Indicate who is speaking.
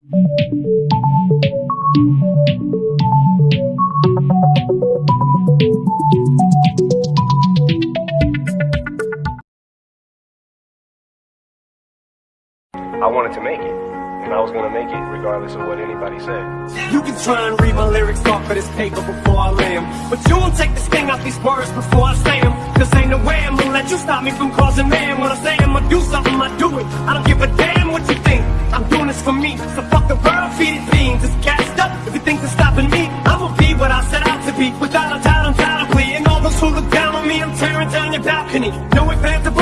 Speaker 1: I wanted to make it. And I was gonna make it regardless of what anybody said.
Speaker 2: You can try and read my lyrics off of this paper before I lay 'em, But you won't take the sting out these words before I say 'em. Cause ain't no way I'm gonna let you stop me from causing man When I say I'm gonna do something, I do it I don't give a damn for me. So fuck the world, feed it beans It's gassed up. If you think they're stopping me. I'ma be what I set out to be. Without a doubt, undoubtedly And all those who look down on me I'm tearing down your balcony. No ifs,